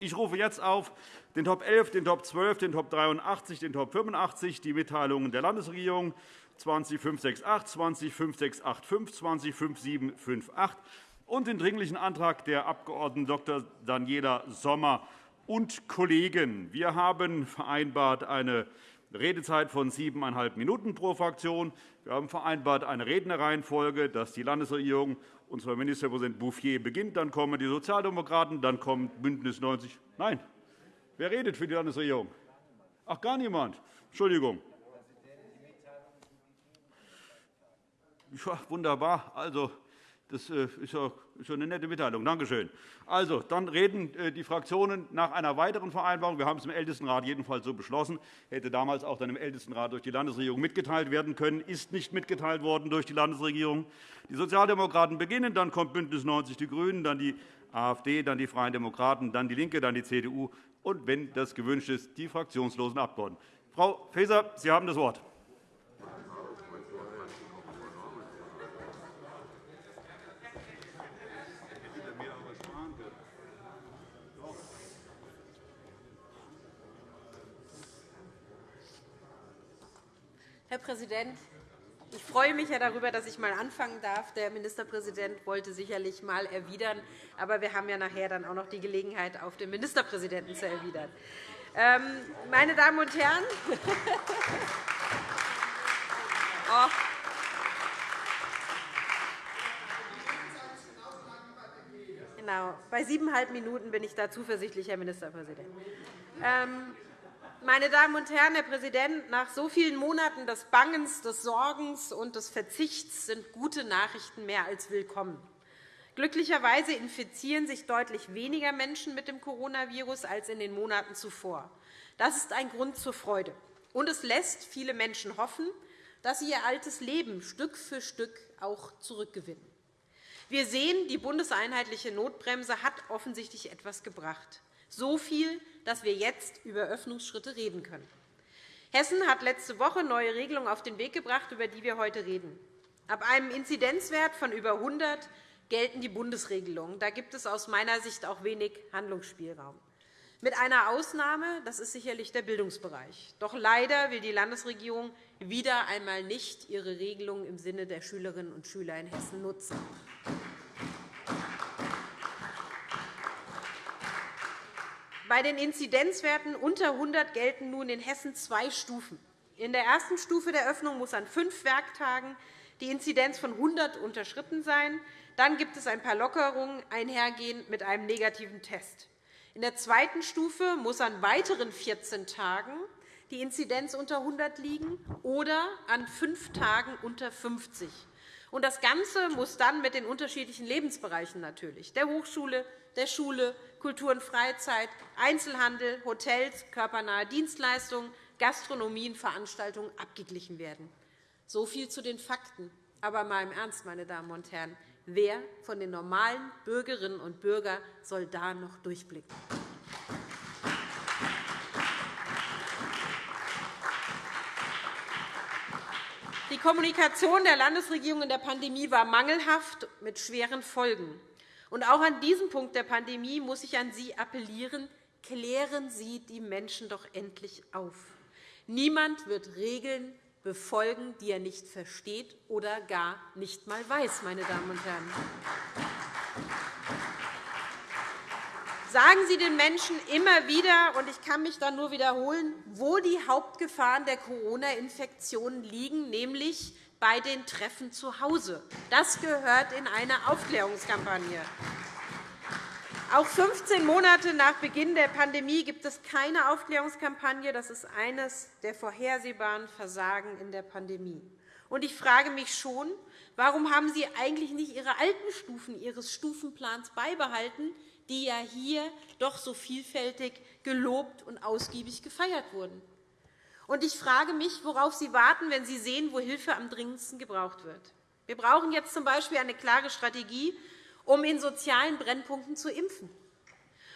Ich rufe jetzt auf den Top 11, den Top 12, den Top 83, den Top 85, die Mitteilungen der Landesregierung 20568, 20568, 2055758 und den Dringlichen Antrag der Abg. Dr. Daniela Sommer und Kollegen. Wir haben vereinbart eine Redezeit von siebeneinhalb Minuten pro Fraktion. Wir haben vereinbart eine Rednerreihenfolge, dass die Landesregierung unser Ministerpräsident Bouffier beginnt, dann kommen die Sozialdemokraten, dann kommt BÜNDNIS 90 Nein. Wer redet für die Landesregierung? Ach, gar niemand. Entschuldigung. Ja, wunderbar. Also, das äh, ist schon eine nette Mitteilung. Danke schön. Also, dann reden äh, die Fraktionen nach einer weiteren Vereinbarung. Wir haben es im Ältestenrat jedenfalls so beschlossen. Hätte damals auch dann im Ältestenrat durch die Landesregierung mitgeteilt werden können, ist nicht mitgeteilt worden durch die Landesregierung. Die Sozialdemokraten beginnen, dann kommt BÜNDNIS 90 die GRÜNEN, dann die AfD, dann die Freien Demokraten, dann DIE LINKE, dann die CDU und, wenn das gewünscht ist, die fraktionslosen Abgeordneten. Frau Faeser, Sie haben das Wort. Herr Präsident, ich freue mich ja darüber, dass ich einmal anfangen darf. Der Ministerpräsident wollte sicherlich einmal erwidern, aber wir haben ja nachher dann auch noch die Gelegenheit, auf den Ministerpräsidenten zu erwidern. Ähm, meine Damen und Herren, oh. Genau. Bei siebeneinhalb Minuten bin ich da zuversichtlich, Herr Ministerpräsident. Meine Damen und Herren, Herr Präsident, nach so vielen Monaten des Bangens, des Sorgens und des Verzichts sind gute Nachrichten mehr als willkommen. Glücklicherweise infizieren sich deutlich weniger Menschen mit dem Coronavirus als in den Monaten zuvor. Das ist ein Grund zur Freude. Und es lässt viele Menschen hoffen, dass sie ihr altes Leben Stück für Stück auch zurückgewinnen. Wir sehen, die bundeseinheitliche Notbremse hat offensichtlich etwas gebracht. So viel, dass wir jetzt über Öffnungsschritte reden können. Hessen hat letzte Woche neue Regelungen auf den Weg gebracht, über die wir heute reden. Ab einem Inzidenzwert von über 100 gelten die Bundesregelungen. Da gibt es aus meiner Sicht auch wenig Handlungsspielraum. Mit einer Ausnahme, das ist sicherlich der Bildungsbereich. Doch leider will die Landesregierung wieder einmal nicht ihre Regelungen im Sinne der Schülerinnen und Schüler in Hessen nutzen. Bei den Inzidenzwerten unter 100 gelten nun in Hessen zwei Stufen. In der ersten Stufe der Öffnung muss an fünf Werktagen die Inzidenz von 100 unterschritten sein. Dann gibt es ein paar Lockerungen einhergehend mit einem negativen Test. In der zweiten Stufe muss an weiteren 14 Tagen die Inzidenz unter 100 liegen oder an fünf Tagen unter 50. Das Ganze muss dann mit den unterschiedlichen Lebensbereichen natürlich, der Hochschule, der Schule, Kultur und Freizeit, Einzelhandel, Hotels, körpernahe Dienstleistungen, Gastronomie und Veranstaltungen abgeglichen werden. So viel zu den Fakten. Aber mal im Ernst, meine Damen und Herren, wer von den normalen Bürgerinnen und Bürgern soll da noch durchblicken? Die Kommunikation der Landesregierung in der Pandemie war mangelhaft mit schweren Folgen. Und auch an diesem Punkt der Pandemie muss ich an Sie appellieren, klären Sie die Menschen doch endlich auf. Niemand wird Regeln befolgen, die er nicht versteht oder gar nicht einmal weiß. Meine Damen und Herren. Sagen Sie den Menschen immer wieder, und ich kann mich da nur wiederholen, wo die Hauptgefahren der Corona-Infektionen liegen, nämlich bei den Treffen zu Hause. Das gehört in eine Aufklärungskampagne. Auch 15 Monate nach Beginn der Pandemie gibt es keine Aufklärungskampagne. Das ist eines der vorhersehbaren Versagen in der Pandemie. Ich frage mich schon, warum haben Sie eigentlich nicht Ihre alten Stufen Ihres Stufenplans beibehalten, die ja hier doch so vielfältig gelobt und ausgiebig gefeiert wurden? Und ich frage mich, worauf Sie warten, wenn Sie sehen, wo Hilfe am dringendsten gebraucht wird. Wir brauchen jetzt z. B. eine klare Strategie, um in sozialen Brennpunkten zu impfen.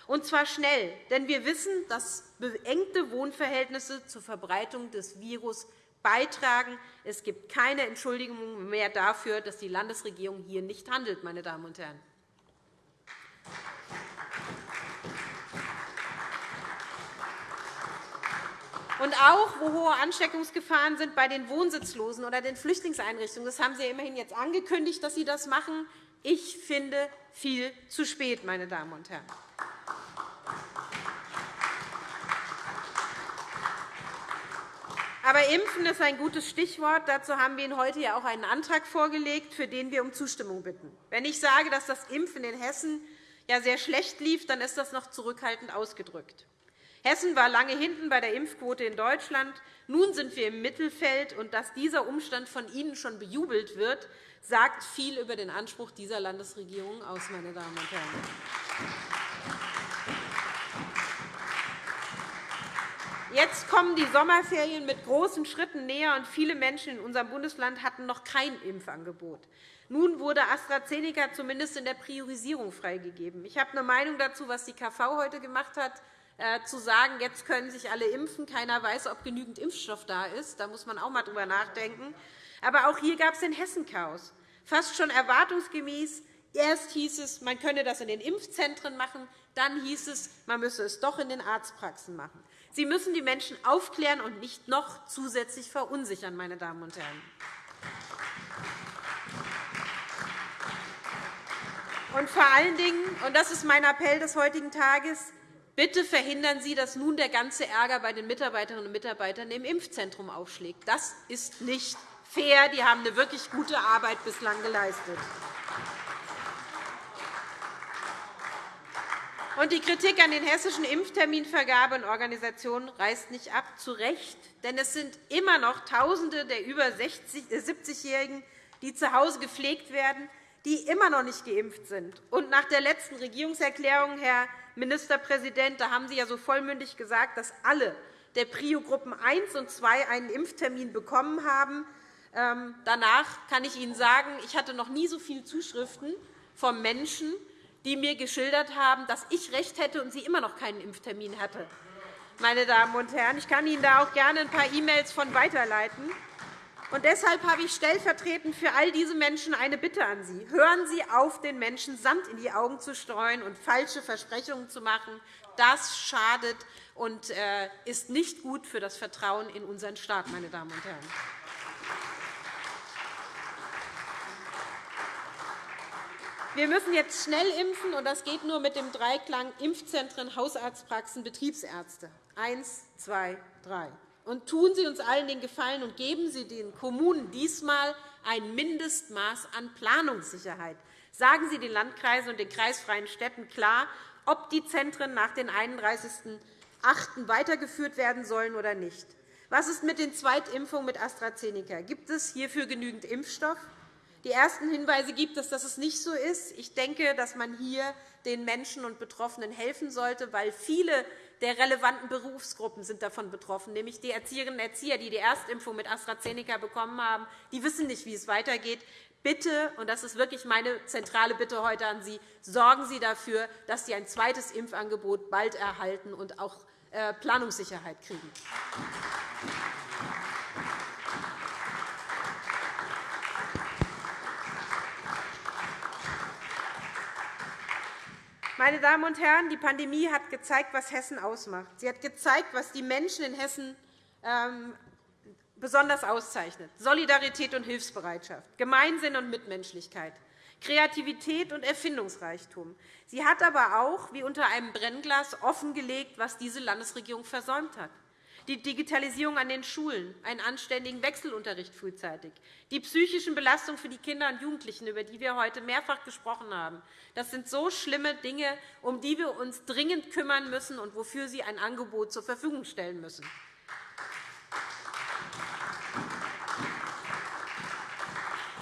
Und zwar schnell, denn wir wissen, dass beengte Wohnverhältnisse zur Verbreitung des Virus beitragen. Es gibt keine Entschuldigung mehr dafür, dass die Landesregierung hier nicht handelt. Meine Damen und Herren. Und auch, wo hohe Ansteckungsgefahren sind bei den Wohnsitzlosen oder den Flüchtlingseinrichtungen. Das haben Sie ja immerhin jetzt angekündigt, dass Sie das machen. Ich finde viel zu spät, meine Damen und Herren. Aber Impfen ist ein gutes Stichwort. Dazu haben wir Ihnen heute ja auch einen Antrag vorgelegt, für den wir um Zustimmung bitten. Wenn ich sage, dass das Impfen in Hessen ja sehr schlecht lief, dann ist das noch zurückhaltend ausgedrückt. Hessen war lange hinten bei der Impfquote in Deutschland. Nun sind wir im Mittelfeld. und Dass dieser Umstand von Ihnen schon bejubelt wird, sagt viel über den Anspruch dieser Landesregierung aus. Meine Damen und Herren. Jetzt kommen die Sommerferien mit großen Schritten näher, und viele Menschen in unserem Bundesland hatten noch kein Impfangebot. Nun wurde AstraZeneca zumindest in der Priorisierung freigegeben. Ich habe eine Meinung dazu, was die KV heute gemacht hat, zu sagen, jetzt können sich alle impfen. Keiner weiß, ob genügend Impfstoff da ist. Da muss man auch einmal drüber nachdenken. Aber auch hier gab es den Hessen-Chaos. Fast schon erwartungsgemäß. Erst hieß es, man könne das in den Impfzentren machen. Dann hieß es, man müsse es doch in den Arztpraxen machen. Sie müssen die Menschen aufklären und nicht noch zusätzlich verunsichern, meine Damen und Herren. Und vor allen Dingen, und das ist mein Appell des heutigen Tages, bitte verhindern Sie, dass nun der ganze Ärger bei den Mitarbeiterinnen und Mitarbeitern im Impfzentrum aufschlägt. Das ist nicht fair. Die haben eine wirklich gute Arbeit bislang geleistet. Die Kritik an den hessischen Impfterminvergabe und Organisationen reißt nicht ab, zu Recht. Denn es sind immer noch Tausende der über 70-Jährigen, äh, die zu Hause gepflegt werden, die immer noch nicht geimpft sind. Und nach der letzten Regierungserklärung, Herr Ministerpräsident, da haben Sie ja so vollmündig gesagt, dass alle der Prio-Gruppen 1 und 2 einen Impftermin bekommen haben. Ähm, danach kann ich Ihnen sagen, ich hatte noch nie so viele Zuschriften von Menschen, die mir geschildert haben, dass ich recht hätte und sie immer noch keinen Impftermin hatte. Meine Damen und Herren, ich kann Ihnen da auch gerne ein paar E-Mails von weiterleiten. Und deshalb habe ich stellvertretend für all diese Menschen eine Bitte an Sie. Hören Sie auf, den Menschen Sand in die Augen zu streuen und falsche Versprechungen zu machen. Das schadet und äh, ist nicht gut für das Vertrauen in unseren Staat. Meine Damen und Herren. Wir müssen jetzt schnell impfen, und das geht nur mit dem Dreiklang Impfzentren, Hausarztpraxen, Betriebsärzte. Eins, zwei, drei. Und tun Sie uns allen den Gefallen und geben Sie den Kommunen diesmal ein Mindestmaß an Planungssicherheit. Sagen Sie den Landkreisen und den kreisfreien Städten klar, ob die Zentren nach dem 31.08. weitergeführt werden sollen oder nicht. Was ist mit den Zweitimpfungen mit AstraZeneca? Gibt es hierfür genügend Impfstoff? Die ersten Hinweise gibt es, dass es nicht so ist. Ich denke, dass man hier den Menschen und Betroffenen helfen sollte, weil viele der relevanten Berufsgruppen sind davon betroffen, nämlich die Erzieherinnen und Erzieher, die die Erstimpfung mit AstraZeneca bekommen haben. Die wissen nicht, wie es weitergeht. Bitte, und das ist wirklich meine zentrale Bitte heute an Sie, sorgen Sie dafür, dass Sie ein zweites Impfangebot bald erhalten und auch äh, Planungssicherheit kriegen. Meine Damen und Herren, die Pandemie hat gezeigt, was Hessen ausmacht. Sie hat gezeigt, was die Menschen in Hessen ähm, besonders auszeichnet. Solidarität und Hilfsbereitschaft, Gemeinsinn und Mitmenschlichkeit, Kreativität und Erfindungsreichtum. Sie hat aber auch, wie unter einem Brennglas, offengelegt, was diese Landesregierung versäumt hat die Digitalisierung an den Schulen, einen anständigen Wechselunterricht frühzeitig, die psychischen Belastungen für die Kinder und Jugendlichen, über die wir heute mehrfach gesprochen haben. Das sind so schlimme Dinge, um die wir uns dringend kümmern müssen und wofür Sie ein Angebot zur Verfügung stellen müssen.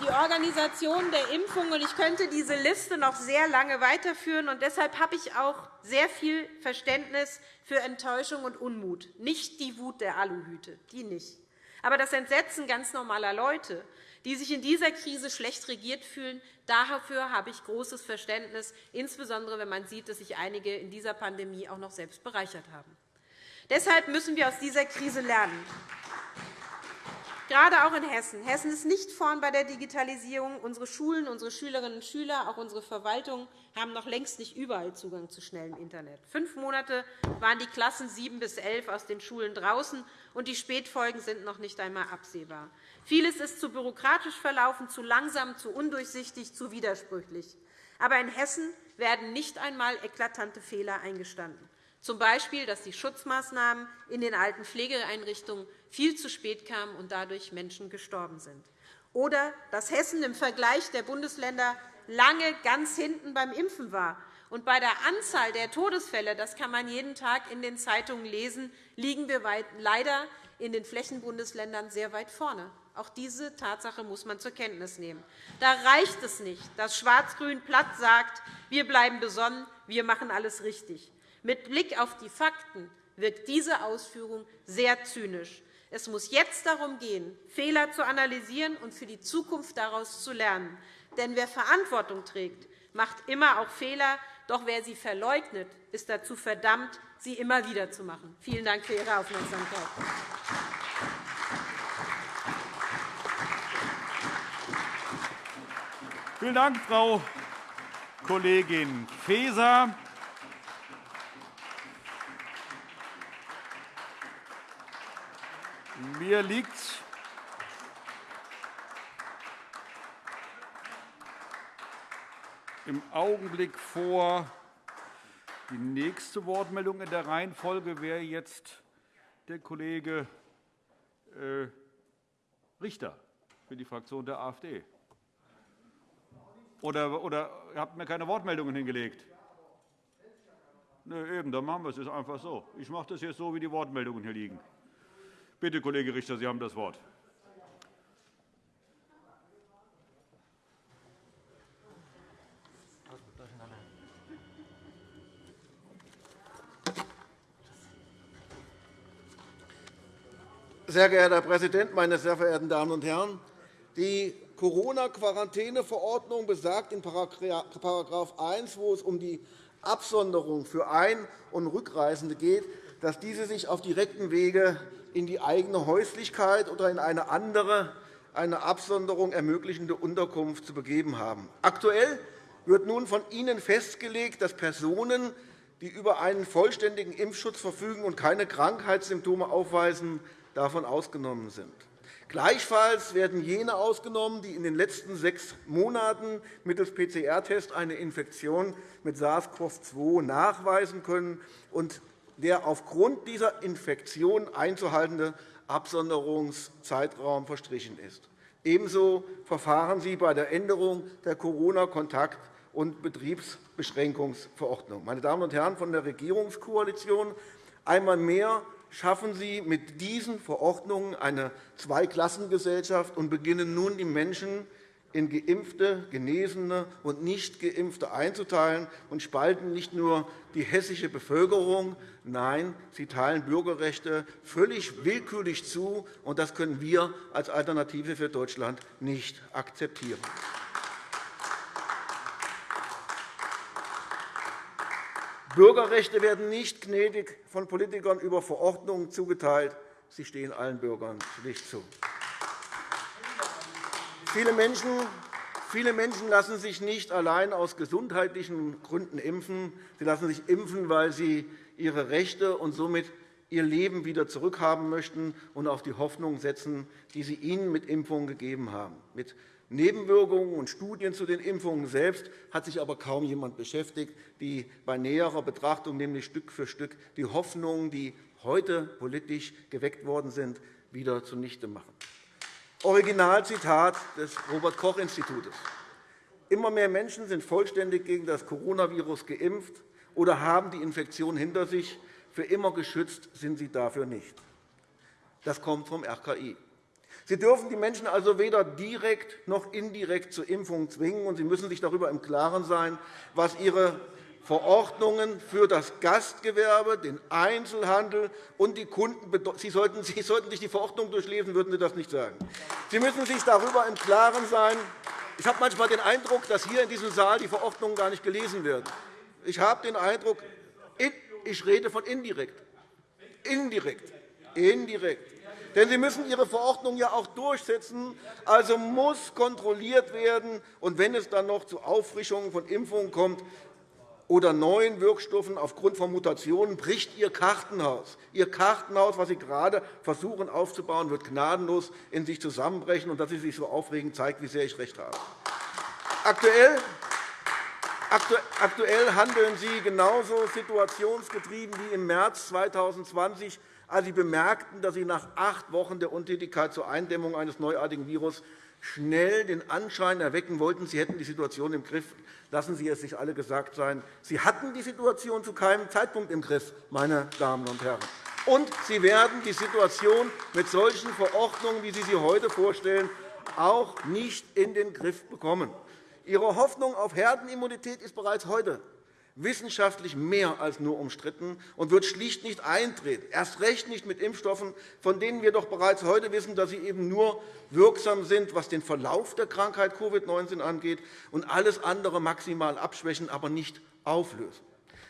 Die Organisation der Impfung. Ich könnte diese Liste noch sehr lange weiterführen. Und deshalb habe ich auch sehr viel Verständnis für Enttäuschung und Unmut. Nicht die Wut der Aluhüte, die nicht. Aber das Entsetzen ganz normaler Leute, die sich in dieser Krise schlecht regiert fühlen, dafür habe ich großes Verständnis, insbesondere wenn man sieht, dass sich einige in dieser Pandemie auch noch selbst bereichert haben. Deshalb müssen wir aus dieser Krise lernen. Gerade auch in Hessen. Hessen ist nicht vorn bei der Digitalisierung. Unsere Schulen, unsere Schülerinnen und Schüler, auch unsere Verwaltung haben noch längst nicht überall Zugang zu schnellem Internet. Fünf Monate waren die Klassen 7 bis 11 aus den Schulen draußen, und die Spätfolgen sind noch nicht einmal absehbar. Vieles ist zu bürokratisch verlaufen, zu langsam, zu undurchsichtig, zu widersprüchlich. Aber in Hessen werden nicht einmal eklatante Fehler eingestanden z. B., dass die Schutzmaßnahmen in den alten Pflegeeinrichtungen viel zu spät kamen und dadurch Menschen gestorben sind. Oder dass Hessen im Vergleich der Bundesländer lange ganz hinten beim Impfen war. Und bei der Anzahl der Todesfälle, das kann man jeden Tag in den Zeitungen lesen, liegen wir leider in den Flächenbundesländern sehr weit vorne. Auch diese Tatsache muss man zur Kenntnis nehmen. Da reicht es nicht, dass Schwarz-Grün platt sagt, wir bleiben besonnen, wir machen alles richtig. Mit Blick auf die Fakten wirkt diese Ausführung sehr zynisch. Es muss jetzt darum gehen, Fehler zu analysieren und für die Zukunft daraus zu lernen. Denn wer Verantwortung trägt, macht immer auch Fehler. Doch wer sie verleugnet, ist dazu verdammt, sie immer wieder zu machen. Vielen Dank für Ihre Aufmerksamkeit. Vielen Dank, Frau Kollegin Faeser. Mir liegt im Augenblick vor, die nächste Wortmeldung in der Reihenfolge wäre jetzt der Kollege äh, Richter für die Fraktion der AfD. Oder, oder habt mir keine Wortmeldungen hingelegt? Nee, eben, dann machen wir es einfach so. Ich mache das jetzt so, wie die Wortmeldungen hier liegen. Bitte, Kollege Richter, Sie haben das Wort. Sehr geehrter Herr Präsident, meine sehr verehrten Damen und Herren! Die Corona-Quarantäneverordnung besagt in § 1, wo es um die Absonderung für Ein- und Rückreisende geht, dass diese sich auf direktem Wege in die eigene Häuslichkeit oder in eine andere, eine Absonderung ermöglichende Unterkunft zu begeben haben. Aktuell wird nun von Ihnen festgelegt, dass Personen, die über einen vollständigen Impfschutz verfügen und keine Krankheitssymptome aufweisen, davon ausgenommen sind. Gleichfalls werden jene ausgenommen, die in den letzten sechs Monaten mittels PCR-Test eine Infektion mit SARS-CoV-2 nachweisen können und der aufgrund dieser Infektion einzuhaltende Absonderungszeitraum verstrichen ist. Ebenso verfahren Sie bei der Änderung der Corona-Kontakt- und Betriebsbeschränkungsverordnung. Meine Damen und Herren von der Regierungskoalition, einmal mehr schaffen Sie mit diesen Verordnungen eine Zweiklassengesellschaft und beginnen nun, die Menschen in Geimpfte, Genesene und Nicht-Geimpfte einzuteilen und spalten nicht nur die hessische Bevölkerung, nein, sie teilen Bürgerrechte völlig willkürlich zu, und das können wir als Alternative für Deutschland nicht akzeptieren. Bürgerrechte werden nicht gnädig von Politikern über Verordnungen zugeteilt. Sie stehen allen Bürgern schlicht zu. Viele Menschen, viele Menschen lassen sich nicht allein aus gesundheitlichen Gründen impfen. Sie lassen sich impfen, weil sie ihre Rechte und somit ihr Leben wieder zurückhaben möchten und auf die Hoffnung setzen, die sie ihnen mit Impfungen gegeben haben. Mit Nebenwirkungen und Studien zu den Impfungen selbst hat sich aber kaum jemand beschäftigt, die bei näherer Betrachtung nämlich Stück für Stück die Hoffnungen, die heute politisch geweckt worden sind, wieder zunichte machen. Originalzitat des Robert-Koch-Instituts. Immer mehr Menschen sind vollständig gegen das Coronavirus geimpft oder haben die Infektion hinter sich. Für immer geschützt sind sie dafür nicht. Das kommt vom RKI. Sie dürfen die Menschen also weder direkt noch indirekt zur Impfung zwingen, und Sie müssen sich darüber im Klaren sein, was Ihre Verordnungen für das Gastgewerbe, den Einzelhandel und die Kunden sollten, Sie sollten sich die Verordnung durchlesen, würden Sie das nicht sagen. Sie müssen sich darüber im Klaren sein. Ich habe manchmal den Eindruck, dass hier in diesem Saal die Verordnungen gar nicht gelesen werden. Ich habe den Eindruck, ich rede von indirekt. Indirekt. Indirekt. Denn Sie müssen Ihre Verordnung ja auch durchsetzen. Also muss kontrolliert werden. Und wenn es dann noch zu Auffrischungen von Impfungen kommt, oder neuen Wirkstoffen aufgrund von Mutationen bricht Ihr Kartenhaus. Ihr Kartenhaus, das Sie gerade versuchen aufzubauen, wird gnadenlos in sich zusammenbrechen. Und dass Sie sich so aufregen, zeigt, wie sehr ich recht habe. Aktuell Aktuell handeln Sie genauso situationsgetrieben wie im März 2020, als Sie bemerkten, dass Sie nach acht Wochen der Untätigkeit zur Eindämmung eines neuartigen Virus schnell den Anschein erwecken wollten, Sie hätten die Situation im Griff. Lassen Sie es sich alle gesagt sein. Sie hatten die Situation zu keinem Zeitpunkt im Griff, meine Damen und Herren. Und Sie werden die Situation mit solchen Verordnungen, wie Sie sie heute vorstellen, auch nicht in den Griff bekommen. Ihre Hoffnung auf Herdenimmunität ist bereits heute wissenschaftlich mehr als nur umstritten und wird schlicht nicht eintreten, erst recht nicht mit Impfstoffen, von denen wir doch bereits heute wissen, dass sie eben nur wirksam sind, was den Verlauf der Krankheit Covid-19 angeht, und alles andere maximal abschwächen, aber nicht auflösen.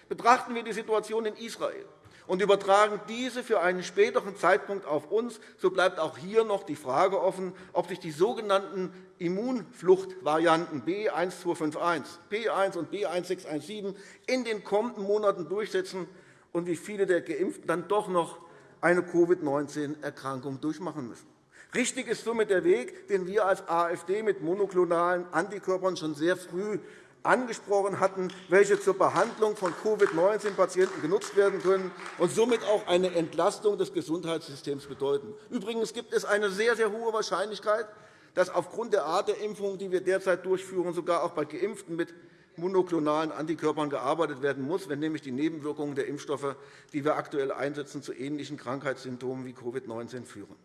Betrachten wir die Situation in Israel und übertragen diese für einen späteren Zeitpunkt auf uns, so bleibt auch hier noch die Frage offen, ob sich die sogenannten Immunfluchtvarianten B1251, P1 und B1617 in den kommenden Monaten durchsetzen und wie viele der Geimpften dann doch noch eine Covid-19-Erkrankung durchmachen müssen. Richtig ist somit der Weg, den wir als AfD mit monoklonalen Antikörpern schon sehr früh angesprochen hatten, welche zur Behandlung von Covid-19-Patienten genutzt werden können und somit auch eine Entlastung des Gesundheitssystems bedeuten. Übrigens gibt es eine sehr, sehr hohe Wahrscheinlichkeit, dass aufgrund der Art der Impfung, die wir derzeit durchführen, sogar auch bei Geimpften mit monoklonalen Antikörpern gearbeitet werden muss, wenn nämlich die Nebenwirkungen der Impfstoffe, die wir aktuell einsetzen, zu ähnlichen Krankheitssymptomen wie Covid-19 führen.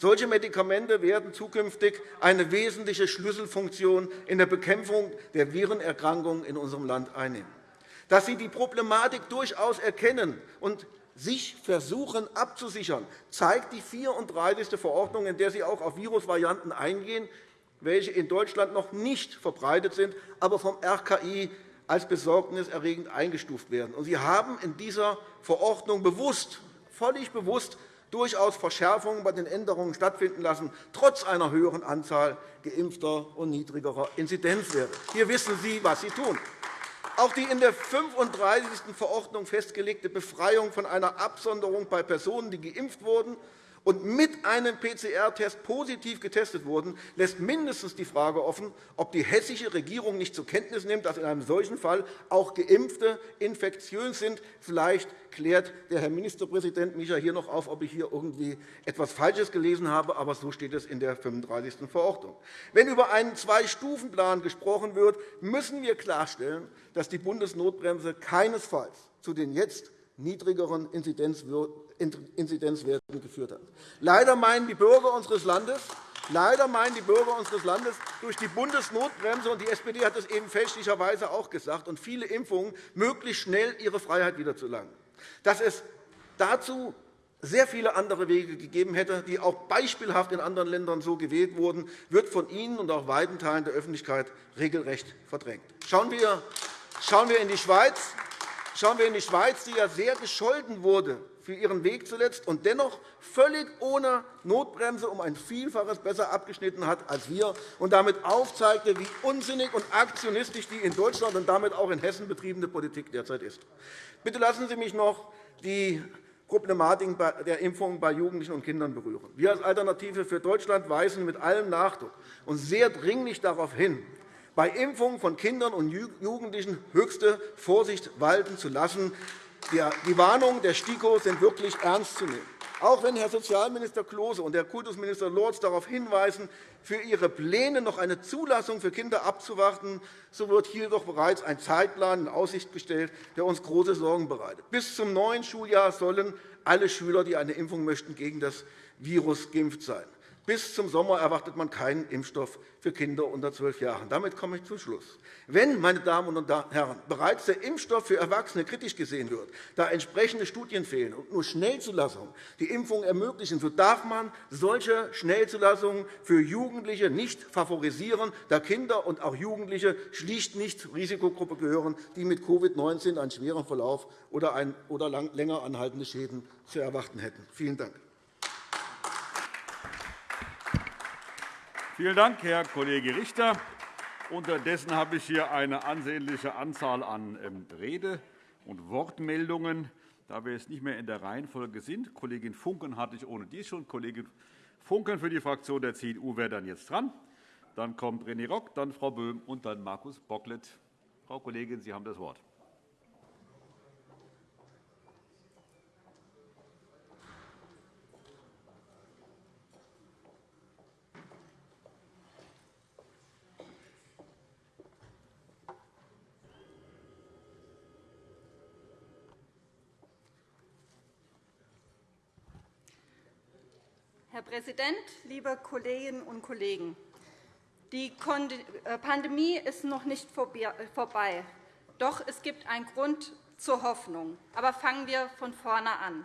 Solche Medikamente werden zukünftig eine wesentliche Schlüsselfunktion in der Bekämpfung der Virenerkrankungen in unserem Land einnehmen. Dass Sie die Problematik durchaus erkennen und sich versuchen abzusichern, zeigt die 34. Verordnung, in der Sie auch auf Virusvarianten eingehen, welche in Deutschland noch nicht verbreitet sind, aber vom RKI als besorgniserregend eingestuft werden. Sie haben in dieser Verordnung bewusst, völlig bewusst durchaus Verschärfungen bei den Änderungen stattfinden lassen, trotz einer höheren Anzahl Geimpfter und niedrigerer Inzidenzwerte. Hier wissen Sie, was Sie tun. Auch die in der 35. Verordnung festgelegte Befreiung von einer Absonderung bei Personen, die geimpft wurden und mit einem PCR-Test positiv getestet wurden, lässt mindestens die Frage offen, ob die hessische Regierung nicht zur Kenntnis nimmt, dass in einem solchen Fall auch Geimpfte infektiös sind. Vielleicht klärt der Herr Ministerpräsident mich hier noch auf, ob ich hier irgendwie etwas Falsches gelesen habe, aber so steht es in der 35. Verordnung. Wenn über einen Zwei-Stufen-Plan gesprochen wird, müssen wir klarstellen, dass die Bundesnotbremse keinesfalls zu den jetzt niedrigeren Inzidenzwerten geführt hat. Leider meinen die Bürger unseres Landes, Leider meinen die Bürger unseres Landes durch die Bundesnotbremse, und die SPD hat es eben fälschlicherweise auch gesagt, und viele Impfungen möglichst schnell ihre Freiheit wiederzulangen. Dass es dazu sehr viele andere Wege gegeben hätte, die auch beispielhaft in anderen Ländern so gewählt wurden, wird von Ihnen und auch weiten Teilen der Öffentlichkeit regelrecht verdrängt. Schauen wir in die Schweiz. Schauen wir in die Schweiz, die ja sehr gescholten wurde für ihren Weg zuletzt und dennoch völlig ohne Notbremse um ein Vielfaches besser abgeschnitten hat als wir und damit aufzeigte, wie unsinnig und aktionistisch die in Deutschland und damit auch in Hessen betriebene Politik derzeit ist. Bitte lassen Sie mich noch die Problematik der Impfung bei Jugendlichen und Kindern berühren. Wir als Alternative für Deutschland weisen mit allem Nachdruck und sehr dringlich darauf hin, bei Impfungen von Kindern und Jugendlichen höchste Vorsicht walten zu lassen. Die Warnungen der STIKO sind wirklich ernst zu nehmen. Auch wenn Herr Sozialminister Klose und Herr Kultusminister Lorz darauf hinweisen, für ihre Pläne noch eine Zulassung für Kinder abzuwarten, so wird hier doch bereits ein Zeitplan in Aussicht gestellt, der uns große Sorgen bereitet. Bis zum neuen Schuljahr sollen alle Schüler, die eine Impfung möchten, gegen das Virus geimpft sein. Bis zum Sommer erwartet man keinen Impfstoff für Kinder unter zwölf Jahren. Damit komme ich zum Schluss. Wenn, meine Damen und Herren, bereits der Impfstoff für Erwachsene kritisch gesehen wird, da entsprechende Studien fehlen und nur Schnellzulassungen die Impfung ermöglichen, so darf man solche Schnellzulassungen für Jugendliche nicht favorisieren, da Kinder und auch Jugendliche schlicht nicht zur Risikogruppe gehören, die mit Covid-19 einen schweren Verlauf oder länger anhaltende Schäden zu erwarten hätten. Vielen Dank. Vielen Dank, Herr Kollege Richter. Unterdessen habe ich hier eine ansehnliche Anzahl an ähm, Rede- und Wortmeldungen. Da wir jetzt nicht mehr in der Reihenfolge sind, Kollegin Funken hatte ich ohne dies schon. Kollegin Funken für die Fraktion der CDU wäre dann jetzt dran. Dann kommt René Rock, dann Frau Böhm und dann Markus Bocklet. Frau Kollegin, Sie haben das Wort. Herr Präsident, liebe Kolleginnen und Kollegen! Die äh, Pandemie ist noch nicht äh, vorbei. Doch es gibt einen Grund zur Hoffnung. Aber fangen wir von vorne an.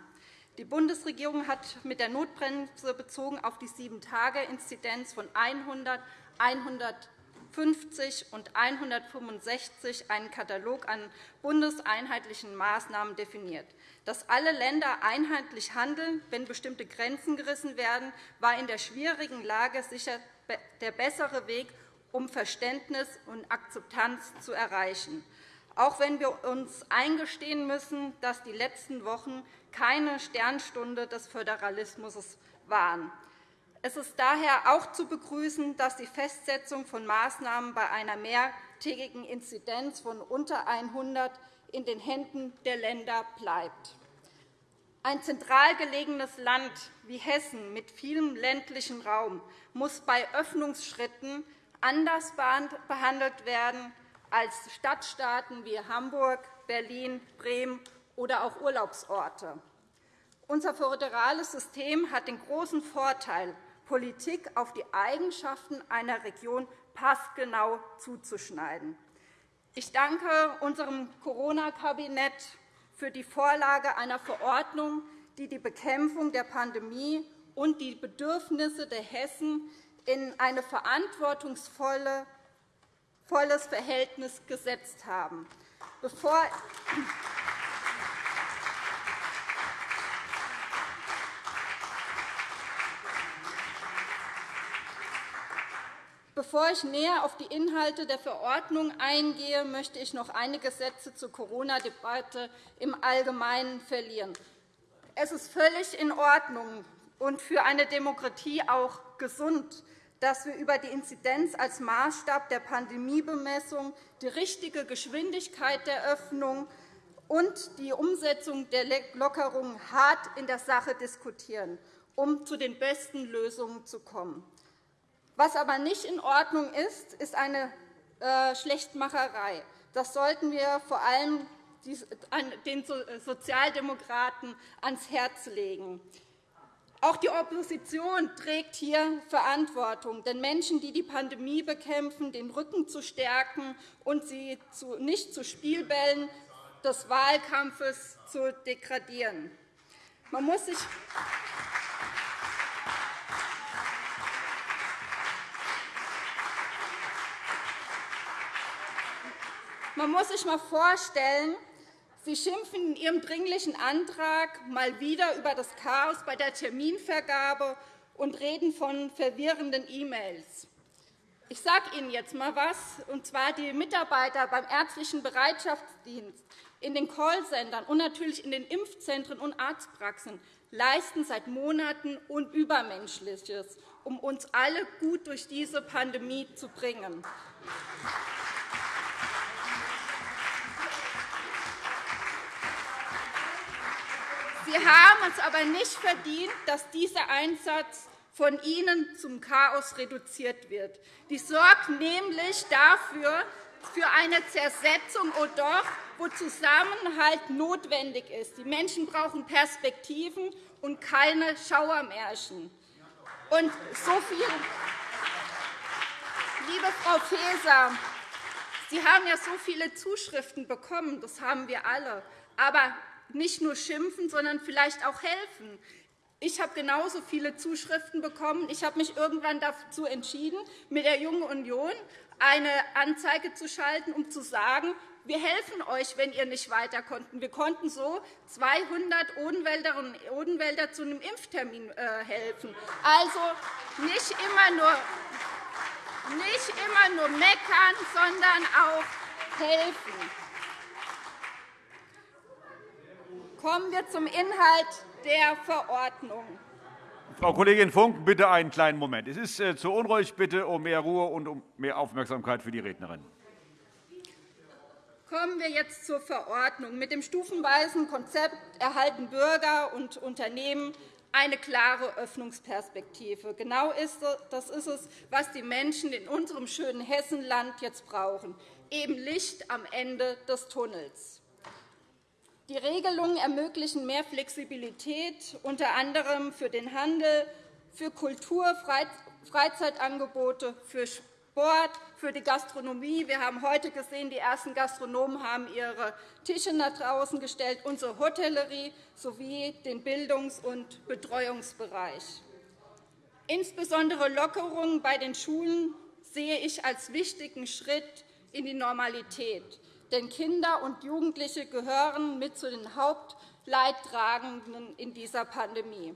Die Bundesregierung hat mit der Notbremse bezogen auf die Sieben-Tage-Inzidenz von 100, 100 50 und 165 einen Katalog an bundeseinheitlichen Maßnahmen definiert. Dass alle Länder einheitlich handeln, wenn bestimmte Grenzen gerissen werden, war in der schwierigen Lage sicher der bessere Weg, um Verständnis und Akzeptanz zu erreichen. Auch wenn wir uns eingestehen müssen, dass die letzten Wochen keine Sternstunde des Föderalismus waren. Es ist daher auch zu begrüßen, dass die Festsetzung von Maßnahmen bei einer mehrtägigen Inzidenz von unter 100 in den Händen der Länder bleibt. Ein zentral gelegenes Land wie Hessen mit vielem ländlichen Raum muss bei Öffnungsschritten anders behandelt werden als Stadtstaaten wie Hamburg, Berlin, Bremen oder auch Urlaubsorte. Unser föderales System hat den großen Vorteil, Politik auf die Eigenschaften einer Region passgenau zuzuschneiden. Ich danke unserem Corona-Kabinett für die Vorlage einer Verordnung, die die Bekämpfung der Pandemie und die Bedürfnisse der Hessen in ein verantwortungsvolles Verhältnis gesetzt haben. Bevor Bevor ich näher auf die Inhalte der Verordnung eingehe, möchte ich noch einige Sätze zur Corona-Debatte im Allgemeinen verlieren. Es ist völlig in Ordnung und für eine Demokratie auch gesund, dass wir über die Inzidenz als Maßstab der Pandemiebemessung die richtige Geschwindigkeit der Öffnung und die Umsetzung der Lockerungen hart in der Sache diskutieren, um zu den besten Lösungen zu kommen. Was aber nicht in Ordnung ist, ist eine äh, Schlechtmacherei. Das sollten wir vor allem den Sozialdemokraten ans Herz legen. Auch die Opposition trägt hier Verantwortung, den Menschen, die die Pandemie bekämpfen, den Rücken zu stärken und sie nicht zu Spielbällen des Wahlkampfes zu degradieren. Man muss sich Man muss sich einmal vorstellen, Sie schimpfen in Ihrem Dringlichen Antrag mal wieder über das Chaos bei der Terminvergabe und reden von verwirrenden E-Mails. Ich sage Ihnen jetzt einmal etwas, und zwar die Mitarbeiter beim ärztlichen Bereitschaftsdienst, in den Callcentern und natürlich in den Impfzentren und Arztpraxen leisten seit Monaten Unübermenschliches, um uns alle gut durch diese Pandemie zu bringen. Sie haben es aber nicht verdient, dass dieser Einsatz von Ihnen zum Chaos reduziert wird. Die sorgt nämlich dafür, für eine Zersetzung, oh doch, wo Zusammenhalt notwendig ist. Die Menschen brauchen Perspektiven und keine Schauermärchen. Und so viel, liebe Frau Faeser, Sie haben ja so viele Zuschriften bekommen, das haben wir alle. Aber nicht nur schimpfen, sondern vielleicht auch helfen. Ich habe genauso viele Zuschriften bekommen. Ich habe mich irgendwann dazu entschieden, mit der Jungen Union eine Anzeige zu schalten, um zu sagen, wir helfen euch, wenn ihr nicht weiter konnten. Wir konnten so 200 Odenwälderinnen und Odenwälder zu einem Impftermin äh, helfen. Also nicht immer nur nicht immer nur meckern, sondern auch helfen. Kommen wir zum Inhalt der Verordnung. Frau Kollegin Funk, bitte einen kleinen Moment. Es ist äh, zu unruhig. Bitte um mehr Ruhe und um mehr Aufmerksamkeit für die Rednerin. Kommen wir jetzt zur Verordnung. Mit dem stufenweisen Konzept erhalten Bürger und Unternehmen eine klare Öffnungsperspektive. Genau das ist es, was die Menschen in unserem schönen Hessenland jetzt brauchen, eben Licht am Ende des Tunnels. Die Regelungen ermöglichen mehr Flexibilität, unter anderem für den Handel, für Kultur, Freizeitangebote, für Sport, für die Gastronomie. Wir haben heute gesehen, die ersten Gastronomen haben ihre Tische nach draußen gestellt, unsere Hotellerie sowie den Bildungs- und Betreuungsbereich. Insbesondere Lockerungen bei den Schulen sehe ich als wichtigen Schritt in die Normalität. Denn Kinder und Jugendliche gehören mit zu den Hauptleidtragenden in dieser Pandemie.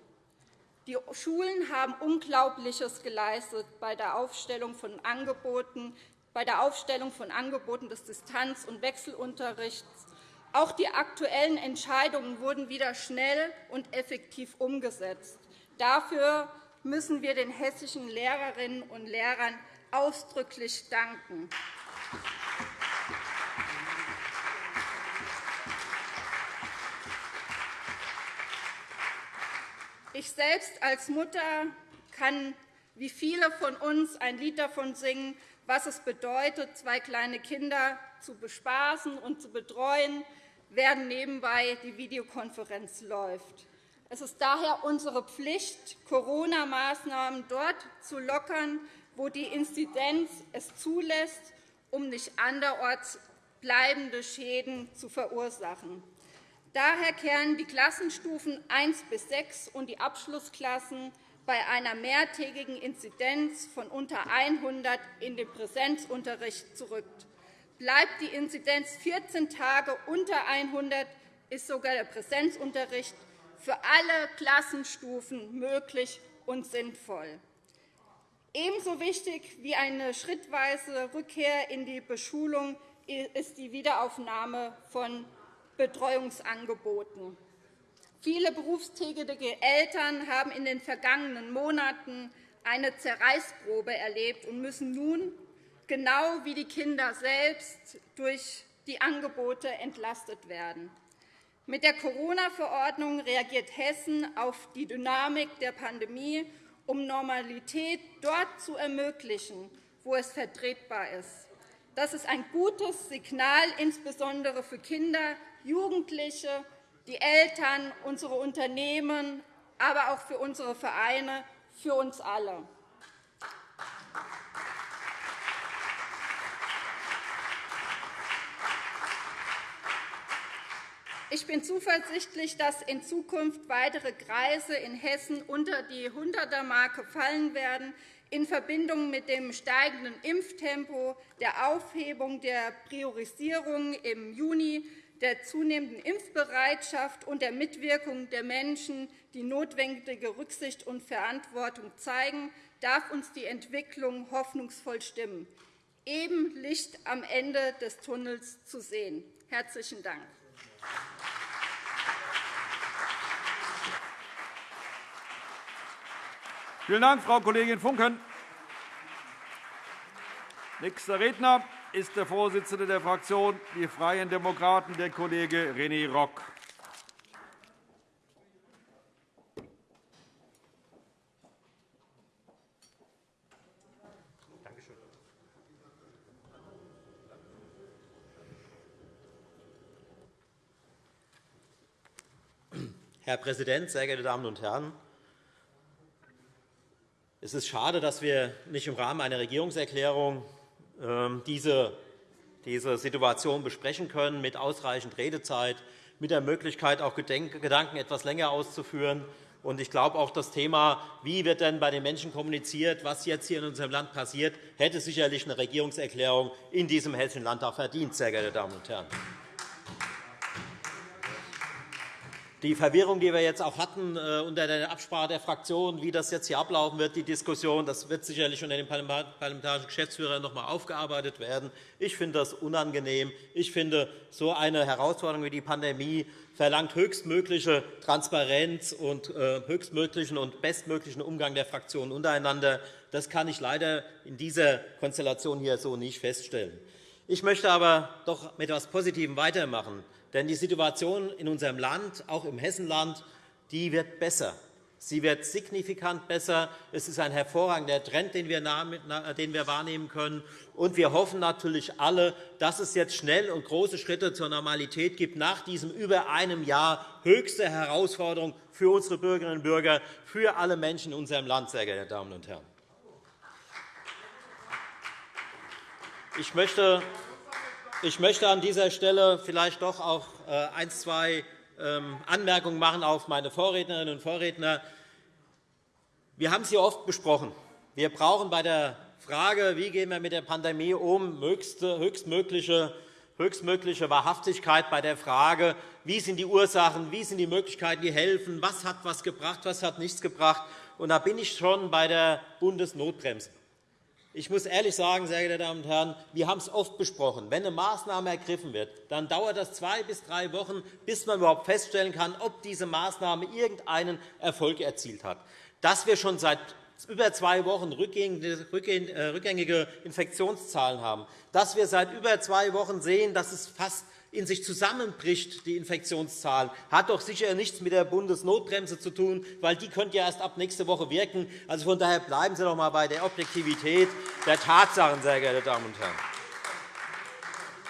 Die Schulen haben Unglaubliches geleistet bei der Aufstellung von Angeboten, bei der Aufstellung von Angeboten des Distanz- und Wechselunterrichts. Auch die aktuellen Entscheidungen wurden wieder schnell und effektiv umgesetzt. Dafür müssen wir den hessischen Lehrerinnen und Lehrern ausdrücklich danken. Ich selbst als Mutter kann wie viele von uns ein Lied davon singen, was es bedeutet, zwei kleine Kinder zu bespaßen und zu betreuen, während nebenbei die Videokonferenz läuft. Es ist daher unsere Pflicht, Corona-Maßnahmen dort zu lockern, wo die Inzidenz es zulässt, um nicht anderorts bleibende Schäden zu verursachen. Daher kehren die Klassenstufen 1 bis 6 und die Abschlussklassen bei einer mehrtägigen Inzidenz von unter 100 in den Präsenzunterricht zurück. Bleibt die Inzidenz 14 Tage unter 100, ist sogar der Präsenzunterricht für alle Klassenstufen möglich und sinnvoll. Ebenso wichtig wie eine schrittweise Rückkehr in die Beschulung ist die Wiederaufnahme von Betreuungsangeboten. Viele berufstätige Eltern haben in den vergangenen Monaten eine Zerreißprobe erlebt und müssen nun, genau wie die Kinder selbst, durch die Angebote entlastet werden. Mit der Corona-Verordnung reagiert Hessen auf die Dynamik der Pandemie, um Normalität dort zu ermöglichen, wo es vertretbar ist. Das ist ein gutes Signal, insbesondere für Kinder, Jugendliche, die Eltern, unsere Unternehmen, aber auch für unsere Vereine, für uns alle. Ich bin zuversichtlich, dass in Zukunft weitere Kreise in Hessen unter die 100er-Marke fallen werden, in Verbindung mit dem steigenden Impftempo, der Aufhebung der Priorisierung im Juni der zunehmenden Impfbereitschaft und der Mitwirkung der Menschen, die notwendige Rücksicht und Verantwortung zeigen, darf uns die Entwicklung hoffnungsvoll stimmen, eben Licht am Ende des Tunnels zu sehen. – Herzlichen Dank. Vielen Dank, Frau Kollegin Funken. Nächster Redner ist der Vorsitzende der Fraktion Die Freien Demokraten, der Kollege René Rock. Herr Präsident, sehr geehrte Damen und Herren! Es ist schade, dass wir nicht im Rahmen einer Regierungserklärung diese, diese Situation besprechen können, mit ausreichend Redezeit, mit der Möglichkeit, auch Gedanken etwas länger auszuführen. Ich glaube, auch das Thema, wie wird denn bei den Menschen kommuniziert, was jetzt hier in unserem Land passiert, hätte sicherlich eine Regierungserklärung in diesem Hessischen Landtag verdient, sehr geehrte Damen und Herren. Die Verwirrung, die wir jetzt auch hatten äh, unter der Absprache der Fraktionen, wie das jetzt hier ablaufen wird, die Diskussion, das wird sicherlich unter den parlamentarischen Geschäftsführern noch einmal aufgearbeitet werden. Ich finde das unangenehm. Ich finde, so eine Herausforderung wie die Pandemie verlangt höchstmögliche Transparenz und äh, höchstmöglichen und bestmöglichen Umgang der Fraktionen untereinander. Das kann ich leider in dieser Konstellation hier so nicht feststellen. Ich möchte aber doch mit etwas Positivem weitermachen. Denn die Situation in unserem Land, auch im Hessenland, die wird besser. Sie wird signifikant besser. Es ist ein hervorragender Trend, den wir, wahrnehmen können. Und wir hoffen natürlich alle, dass es jetzt schnell und große Schritte zur Normalität gibt nach diesem über einem Jahr höchste Herausforderung für unsere Bürgerinnen und Bürger, für alle Menschen in unserem Land, sehr geehrte Damen und Herren. Ich möchte ich möchte an dieser Stelle vielleicht doch auch äh, ein, zwei ähm, Anmerkungen machen auf meine Vorrednerinnen und Vorredner. Wir haben es hier oft besprochen. Wir brauchen bei der Frage, wie gehen wir mit der Pandemie um, höchstmögliche, höchstmögliche Wahrhaftigkeit bei der Frage, wie sind die Ursachen, wie sind die Möglichkeiten, die helfen, was hat was gebracht, was hat nichts gebracht. Und da bin ich schon bei der Bundesnotbremse. Ich muss ehrlich sagen, sehr geehrte Damen und Herren, wir haben es oft besprochen. Wenn eine Maßnahme ergriffen wird, dann dauert das zwei bis drei Wochen, bis man überhaupt feststellen kann, ob diese Maßnahme irgendeinen Erfolg erzielt hat. Dass wir schon seit über zwei Wochen äh, rückgängige Infektionszahlen haben, dass wir seit über zwei Wochen sehen, dass es fast in sich zusammenbricht, die Infektionszahl, hat doch sicher nichts mit der Bundesnotbremse zu tun, weil die könnte ja erst ab nächste Woche wirken. Also von daher bleiben Sie doch einmal bei der Objektivität der Tatsachen, sehr geehrte Damen und Herren.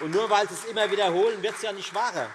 Und nur weil Sie es immer wiederholen, wird es ja nicht wahrer.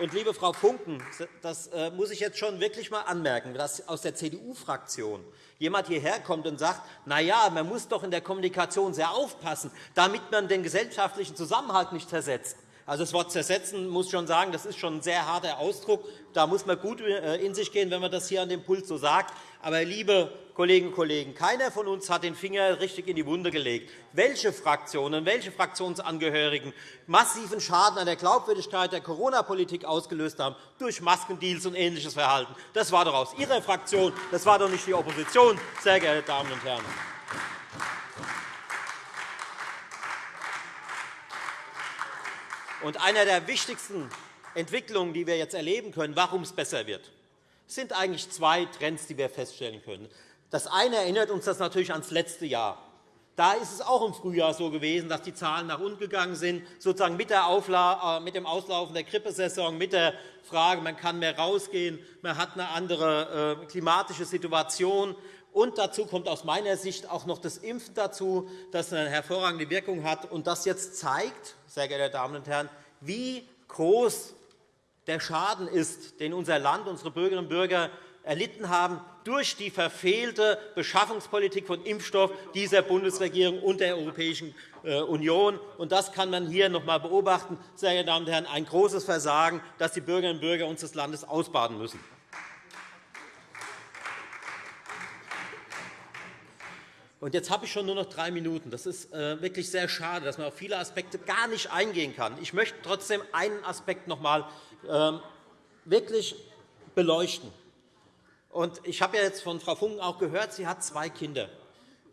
Und, liebe Frau Funken, das äh, muss ich jetzt schon wirklich einmal anmerken, dass aus der CDU-Fraktion jemand hierher kommt und sagt, na ja, man muss doch in der Kommunikation sehr aufpassen, damit man den gesellschaftlichen Zusammenhalt nicht zersetzt. Also das Wort zersetzen muss schon sagen, das ist schon ein sehr harter Ausdruck. Da muss man gut äh, in sich gehen, wenn man das hier an dem Pult so sagt. Aber, liebe Kolleginnen und Kollegen, keiner von uns hat den Finger richtig in die Wunde gelegt. Welche Fraktionen, welche Fraktionsangehörigen massiven Schaden an der Glaubwürdigkeit der Corona-Politik ausgelöst haben durch Maskendeals und ähnliches Verhalten, das war doch aus Ihrer Fraktion, das war doch nicht die Opposition, sehr geehrte Damen und Herren. Und eine der wichtigsten Entwicklungen, die wir jetzt erleben können, warum es besser wird, sind eigentlich zwei Trends, die wir feststellen können. Das eine erinnert uns das natürlich ans letzte Jahr. Da ist es auch im Frühjahr so gewesen, dass die Zahlen nach unten gegangen sind, sozusagen mit, äh, mit dem Auslaufen der Grippesaison, mit der Frage, man kann mehr rausgehen, man hat eine andere äh, klimatische Situation. Und dazu kommt aus meiner Sicht auch noch das Impfen dazu, das eine hervorragende Wirkung hat und das jetzt zeigt, sehr geehrte Damen und Herren, wie groß der Schaden ist, den unser Land, unsere Bürgerinnen und Bürger erlitten haben durch die verfehlte Beschaffungspolitik von Impfstoff dieser Bundesregierung und der Europäischen äh, Union. Das kann man hier noch einmal beobachten. Sehr geehrte Damen und Herren, ein großes Versagen, das die Bürgerinnen und Bürger unseres Landes ausbaden müssen. Und jetzt habe ich schon nur noch drei Minuten. Das ist äh, wirklich sehr schade, dass man auf viele Aspekte gar nicht eingehen kann. Ich möchte trotzdem einen Aspekt noch einmal ähm, wirklich beleuchten. Und ich habe ja jetzt von Frau Funken auch gehört, sie hat zwei Kinder.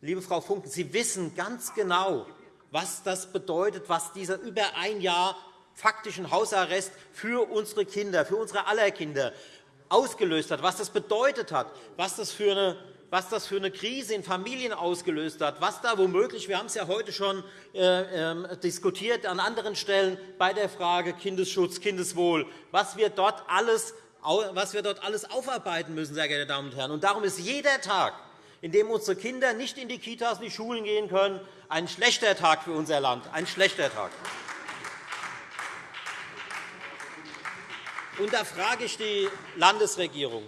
Liebe Frau Funken, Sie wissen ganz genau, was das bedeutet, was dieser über ein Jahr faktischen Hausarrest für unsere Kinder, für unsere aller Kinder ausgelöst hat, was das bedeutet hat, was das für eine was das für eine Krise in Familien ausgelöst hat, was da womöglich, wir haben es ja heute schon äh, äh, diskutiert an anderen Stellen bei der Frage Kindesschutz, Kindeswohl, was wir dort alles, was wir dort alles aufarbeiten müssen, sehr geehrte Damen und Herren. Und darum ist jeder Tag, in dem unsere Kinder nicht in die Kitas, in die Schulen gehen können, ein schlechter Tag für unser Land, ein schlechter Tag. Und da frage ich die Landesregierung.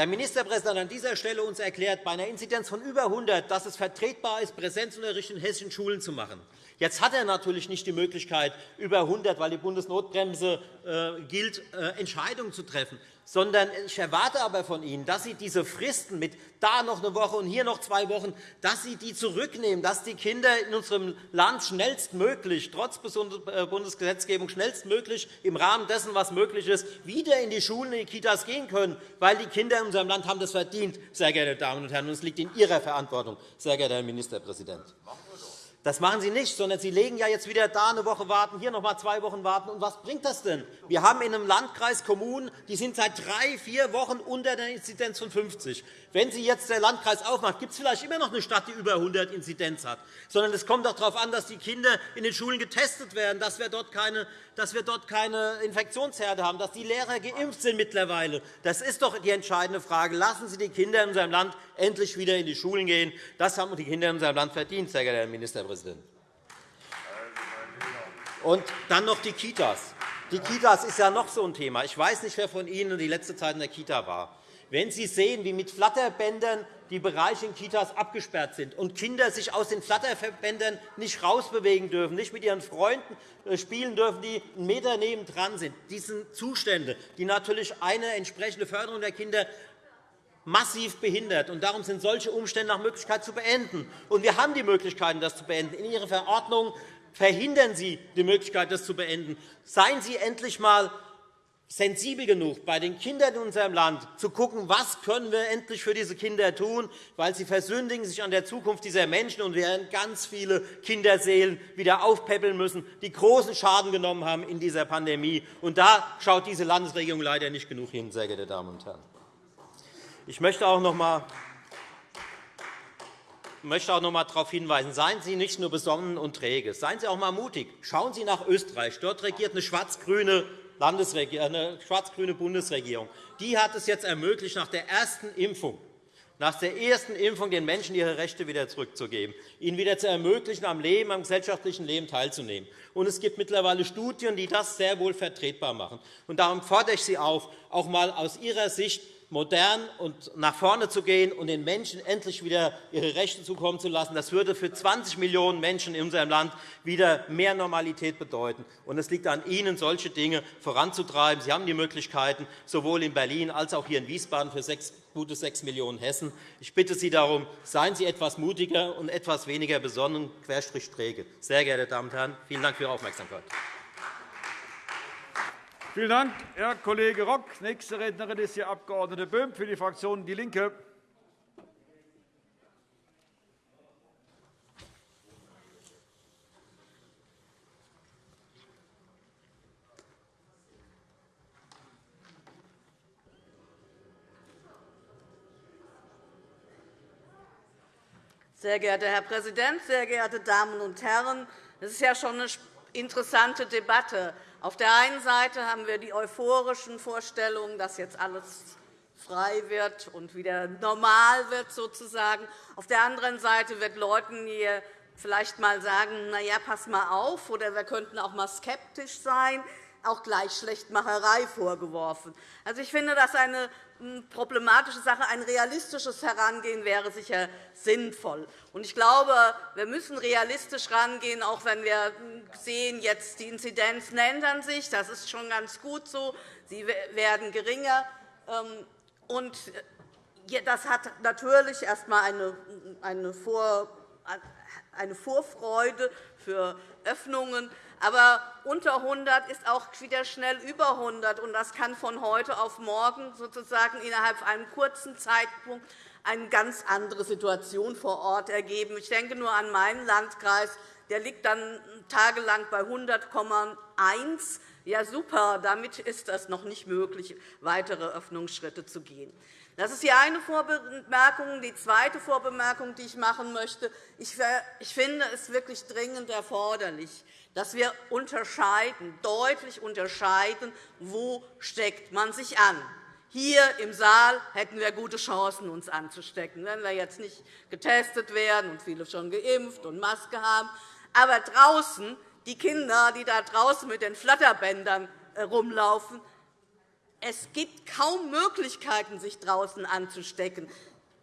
Der Ministerpräsident hat an dieser Stelle uns erklärt, bei einer Inzidenz von über 100, dass es vertretbar ist, Präsenzunterricht in hessischen Schulen zu machen. Jetzt hat er natürlich nicht die Möglichkeit, über 100, weil die Bundesnotbremse äh, gilt, äh, Entscheidungen zu treffen. Sondern ich erwarte aber von Ihnen, dass Sie diese Fristen mit da noch eine Woche und hier noch zwei Wochen, dass Sie die zurücknehmen, dass die Kinder in unserem Land schnellstmöglich, trotz äh, Bundesgesetzgebung, schnellstmöglich im Rahmen dessen, was möglich ist, wieder in die Schulen, in die Kitas gehen können, weil die Kinder in unserem Land haben das verdient, sehr geehrte Damen und Herren, und es liegt in Ihrer Verantwortung, sehr geehrter Herr Ministerpräsident. Das machen Sie nicht, sondern Sie legen ja jetzt wieder da eine Woche warten, hier noch einmal zwei Wochen warten. Und was bringt das denn? Wir haben in einem Landkreis Kommunen, die sind seit drei, vier Wochen unter der Inzidenz von 50. Wenn Sie jetzt der Landkreis aufmacht, gibt es vielleicht immer noch eine Stadt, die über 100 Inzidenz hat. Sondern es kommt doch darauf an, dass die Kinder in den Schulen getestet werden, dass wir dort keine, dass wir dort keine Infektionsherde haben, dass die Lehrer geimpft sind mittlerweile. Das ist doch die entscheidende Frage. Lassen Sie die Kinder in unserem Land endlich wieder in die Schulen gehen. Das haben die Kinder in unserem Land verdient, sehr geehrter Herr Ministerpräsident. Und dann noch die Kitas. Die Kitas ist ja noch so ein Thema. Ich weiß nicht, wer von Ihnen die letzte Zeit in der Kita war. Wenn Sie sehen, wie mit Flatterbändern die Bereiche in Kitas abgesperrt sind und Kinder sich aus den Flatterbändern nicht herausbewegen dürfen, nicht mit ihren Freunden äh, spielen dürfen, die einen Meter nebendran sind, diese Zustände, die natürlich eine entsprechende Förderung der Kinder massiv behindert. Und darum sind solche Umstände nach Möglichkeit zu beenden. Und wir haben die Möglichkeiten, das zu beenden. In Ihrer Verordnung verhindern Sie die Möglichkeit, das zu beenden. Seien Sie endlich einmal sensibel genug, bei den Kindern in unserem Land zu schauen, was können wir endlich für diese Kinder tun, weil sie versündigen sich an der Zukunft dieser Menschen und werden ganz viele Kinderseelen wieder aufpäppeln müssen, die großen Schaden genommen haben in dieser Pandemie. Und da schaut diese Landesregierung leider nicht genug hin, sehr geehrte Damen und Herren. Ich möchte auch noch einmal möchte auch noch einmal darauf hinweisen, seien Sie nicht nur besonnen und träge, seien Sie auch einmal mutig. Schauen Sie nach Österreich. Dort regiert eine schwarz-grüne eine schwarz-grüne Bundesregierung. Die hat es jetzt ermöglicht, nach der ersten Impfung nach der ersten Impfung den Menschen ihre Rechte wieder zurückzugeben, ihnen wieder zu ermöglichen, am Leben, am gesellschaftlichen Leben teilzunehmen. Und es gibt mittlerweile Studien, die das sehr wohl vertretbar machen. Und darum fordere ich Sie auf, auch einmal aus Ihrer Sicht modern und nach vorne zu gehen und den Menschen endlich wieder ihre Rechte zukommen zu lassen. Das würde für 20 Millionen Menschen in unserem Land wieder mehr Normalität bedeuten. Und es liegt an Ihnen, solche Dinge voranzutreiben. Sie haben die Möglichkeiten, sowohl in Berlin als auch hier in Wiesbaden für gute 6 Millionen Hessen. Ich bitte Sie darum, seien Sie etwas mutiger und etwas weniger besonnen, querstrich träge. Sehr geehrte Damen und Herren, vielen Dank für Ihre Aufmerksamkeit. Vielen Dank, Herr Kollege Rock. Nächste Rednerin ist die Abg. Böhm für die Fraktion DIE LINKE. Sehr geehrter Herr Präsident, sehr geehrte Damen und Herren! Es ist ja schon eine interessante Debatte. Auf der einen Seite haben wir die euphorischen Vorstellungen, dass jetzt alles frei wird und wieder normal wird. Sozusagen. Auf der anderen Seite wird Leuten hier vielleicht einmal sagen, na ja, pass mal auf, oder wir könnten auch einmal skeptisch sein, auch gleich Schlechtmacherei vorgeworfen. Also, ich finde, das eine problematische Sache. Ein realistisches Herangehen wäre sicher sinnvoll. Ich glaube, wir müssen realistisch herangehen, auch wenn wir sehen, jetzt die Inzidenzen ändern sich. Das ist schon ganz gut so. Sie werden geringer. Ähm, und das hat natürlich erst einmal eine Vorfreude für Öffnungen. Aber unter 100 ist auch wieder schnell über 100. Und das kann von heute auf morgen sozusagen innerhalb einem kurzen Zeitpunkt eine ganz andere Situation vor Ort ergeben. Ich denke nur an meinen Landkreis. Der liegt dann tagelang bei 100,1. Ja, super. Damit ist es noch nicht möglich, weitere Öffnungsschritte zu gehen. Das ist die eine Vorbemerkung. Die zweite Vorbemerkung, die ich machen möchte, ich finde es wirklich dringend erforderlich, dass wir unterscheiden, deutlich unterscheiden, wo steckt man sich an. Hier im Saal hätten wir gute Chancen, uns anzustecken, wenn wir jetzt nicht getestet werden und viele schon geimpft und Maske haben. Aber draußen, die Kinder, die da draußen mit den Flatterbändern herumlaufen, es gibt kaum Möglichkeiten, sich draußen anzustecken,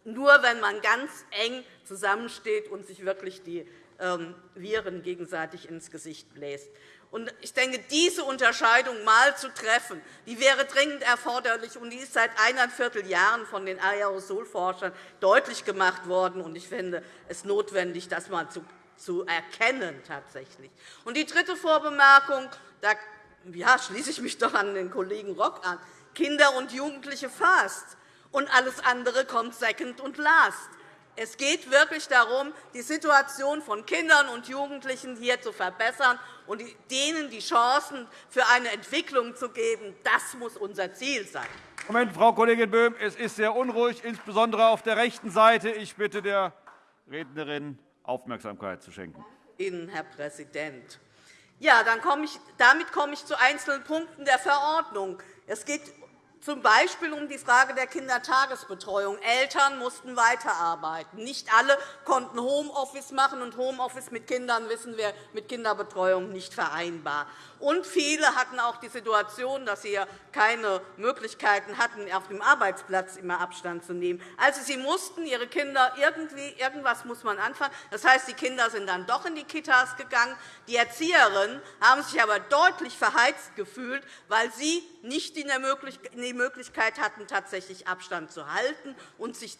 nur wenn man ganz eng zusammensteht und sich wirklich die ähm, Viren gegenseitig ins Gesicht bläst. Ich denke, diese Unterscheidung einmal zu treffen, die wäre dringend erforderlich, und die ist seit eineinviertel Jahren von den Aerosolforschern deutlich gemacht worden. Ich finde es notwendig, das einmal zu erkennen. Tatsächlich. Und die dritte Vorbemerkung, da ja, schließe ich mich doch an den Kollegen Rock an. Kinder und Jugendliche fast, und alles andere kommt second und last. Es geht wirklich darum, die Situation von Kindern und Jugendlichen hier zu verbessern und denen die Chancen für eine Entwicklung zu geben. Das muss unser Ziel sein. Moment, Frau Kollegin Böhm, es ist sehr unruhig, insbesondere auf der rechten Seite. Ich bitte der Rednerin, Aufmerksamkeit zu schenken. Ihnen, Herr Präsident. Ja, dann komme ich, damit komme ich zu einzelnen Punkten der Verordnung. Es geht z. B. um die Frage der Kindertagesbetreuung. Eltern mussten weiterarbeiten. Nicht alle konnten Homeoffice machen, und Homeoffice mit Kindern wissen wir mit Kinderbetreuung nicht vereinbar. Und viele hatten auch die Situation, dass sie keine Möglichkeiten hatten, auf dem Arbeitsplatz immer Abstand zu nehmen. Also, sie mussten ihre Kinder irgendwie, irgendwas muss man anfangen. Das heißt, die Kinder sind dann doch in die Kitas gegangen. Die Erzieherinnen haben sich aber deutlich verheizt gefühlt, weil sie nicht die Möglichkeit hatten, tatsächlich Abstand zu halten und sich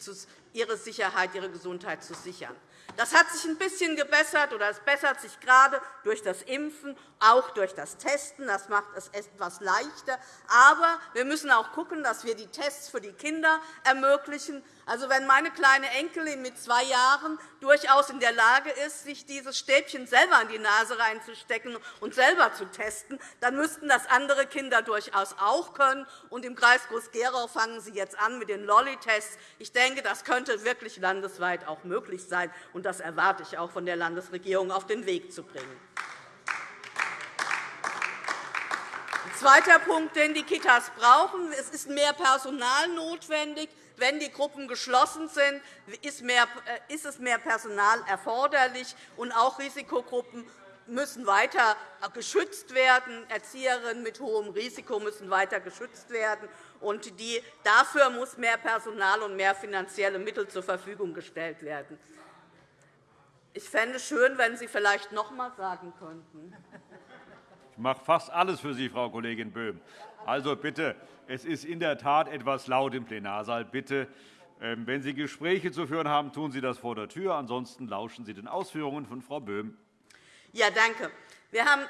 ihre Sicherheit, ihre Gesundheit zu sichern. Das hat sich ein bisschen gebessert, oder es bessert sich gerade durch das Impfen, auch durch das Testen. Das macht es etwas leichter. Aber wir müssen auch schauen, dass wir die Tests für die Kinder ermöglichen, also, wenn meine kleine Enkelin mit zwei Jahren durchaus in der Lage ist, sich dieses Stäbchen selber in die Nase reinzustecken und selber zu testen, dann müssten das andere Kinder durchaus auch können. Und Im Kreis Groß-Gerau fangen Sie jetzt an mit den Lolli-Tests. Ich denke, das könnte wirklich landesweit auch möglich sein. und Das erwarte ich auch von der Landesregierung auf den Weg zu bringen. Zweiter Punkt, den die Kitas brauchen. Es ist mehr Personal notwendig. Wenn die Gruppen geschlossen sind, äh, ist es mehr Personal erforderlich. Und auch Risikogruppen müssen weiter geschützt werden. Erzieherinnen mit hohem Risiko müssen weiter geschützt werden. Und dafür muss mehr Personal und mehr finanzielle Mittel zur Verfügung gestellt werden. Ich fände es schön, wenn Sie vielleicht noch einmal sagen könnten. Ich mache fast alles für Sie, Frau Kollegin Böhm. Also bitte, es ist in der Tat etwas laut im Plenarsaal. Bitte, ähm, wenn Sie Gespräche zu führen haben, tun Sie das vor der Tür. Ansonsten lauschen Sie den Ausführungen von Frau Böhm. Ja, danke.